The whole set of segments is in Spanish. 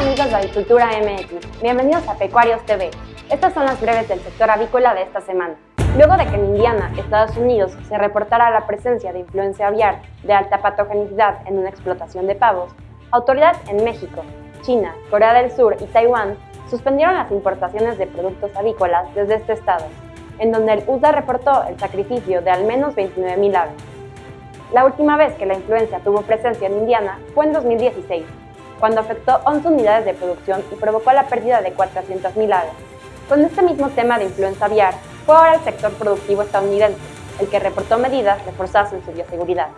Avicultura MX. Bienvenidos a Pecuarios TV. Estas son las breves del sector avícola de esta semana. Luego de que en Indiana, Estados Unidos, se reportara la presencia de influencia aviar de alta patogenicidad en una explotación de pavos, autoridades en México, China, Corea del Sur y Taiwán suspendieron las importaciones de productos avícolas desde este estado, en donde el USA reportó el sacrificio de al menos 29.000 aves. La última vez que la influencia tuvo presencia en Indiana fue en 2016, cuando afectó 11 unidades de producción y provocó la pérdida de 400.000 aves. Con este mismo tema de influenza aviar, fue ahora el sector productivo estadounidense, el que reportó medidas reforzadas en su bioseguridad.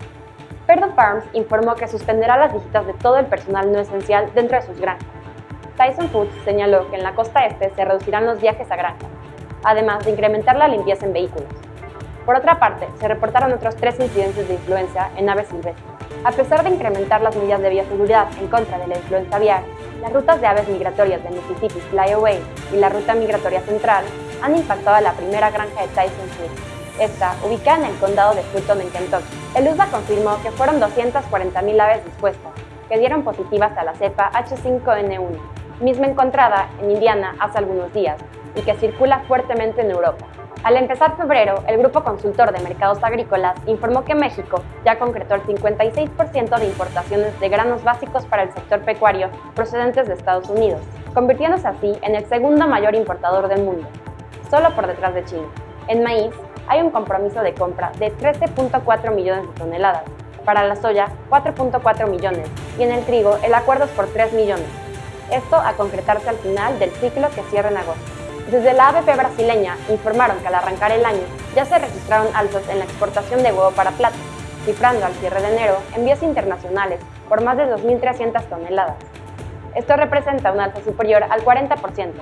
Perdue Farms informó que suspenderá las visitas de todo el personal no esencial dentro de sus granjas. Tyson Foods señaló que en la costa este se reducirán los viajes a granjas, además de incrementar la limpieza en vehículos. Por otra parte, se reportaron otros tres incidentes de influenza en aves silvestres. A pesar de incrementar las medidas de bioseguridad en contra de la influenza aviar, las rutas de aves migratorias de Mississippi Flyaway y la ruta migratoria central han impactado a la primera granja de Tyson Foods, esta ubicada en el condado de Fulton en Kentucky. El USDA confirmó que fueron 240.000 aves dispuestas, que dieron positivas a la cepa H5N1, misma encontrada en Indiana hace algunos días y que circula fuertemente en Europa. Al empezar febrero, el Grupo Consultor de Mercados Agrícolas informó que México ya concretó el 56% de importaciones de granos básicos para el sector pecuario procedentes de Estados Unidos, convirtiéndose así en el segundo mayor importador del mundo, solo por detrás de China. En maíz, hay un compromiso de compra de 13.4 millones de toneladas, para la soya 4.4 millones y en el trigo el acuerdo es por 3 millones. Esto a concretarse al final del ciclo que cierra en agosto. Desde la ABP brasileña informaron que al arrancar el año ya se registraron altos en la exportación de huevo para plata, cifrando al cierre de enero envíos internacionales por más de 2.300 toneladas. Esto representa un alza superior al 40%.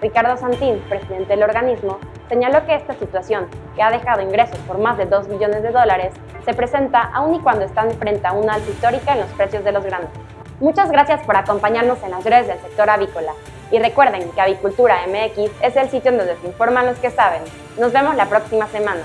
Ricardo Santín, presidente del organismo, señaló que esta situación, que ha dejado ingresos por más de 2 millones de dólares, se presenta aún y cuando están frente a una alza histórica en los precios de los granos. Muchas gracias por acompañarnos en las redes del sector avícola. Y recuerden que Avicultura MX es el sitio donde se informan los que saben. Nos vemos la próxima semana.